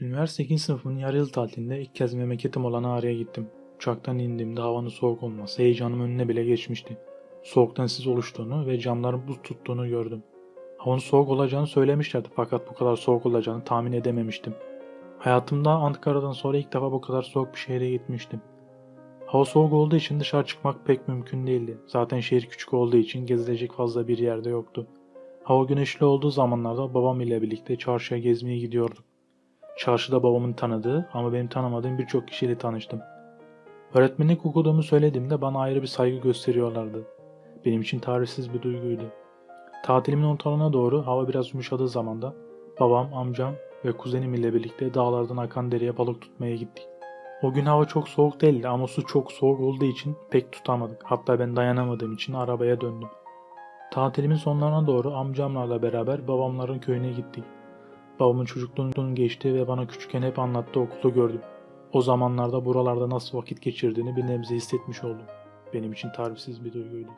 Üniversite 2. sınıfımın yarı yıl tatilinde ilk kez memleketim olan Ağrı'ya gittim. Uçaktan indiğimde havanın soğuk olması heyecanım önüne bile geçmişti. Soğuktan sis oluştuğunu ve camların buz tuttuğunu gördüm. Havanın soğuk olacağını söylemişlerdi fakat bu kadar soğuk olacağını tahmin edememiştim. Hayatımda Ankara'dan sonra ilk defa bu kadar soğuk bir şehre gitmiştim. Hava soğuk olduğu için dışarı çıkmak pek mümkün değildi. Zaten şehir küçük olduğu için gezilecek fazla bir yerde yoktu. Hava güneşli olduğu zamanlarda babam ile birlikte çarşıya gezmeye gidiyorduk. Çarşıda babamın tanıdığı ama benim tanımadığım birçok kişiyle tanıştım. Öğretmenlik okuduğumu söylediğimde bana ayrı bir saygı gösteriyorlardı. Benim için tarihsiz bir duyguydu. Tatilimin ortalarına doğru hava biraz yumuşadığı zamanda babam, amcam ve kuzenim ile birlikte dağlardan akan dereye balık tutmaya gittik. O gün hava çok soğuk değildi ama su çok soğuk olduğu için pek tutamadık. Hatta ben dayanamadığım için arabaya döndüm. Tatilimin sonlarına doğru amcamlarla beraber babamların köyüne gittik. Babamın çocukluğunun geçtiği ve bana küçükken hep anlattığı okulu gördüm. O zamanlarda buralarda nasıl vakit geçirdiğini bir nebze hissetmiş oldum. Benim için tarifsiz bir duyguydu.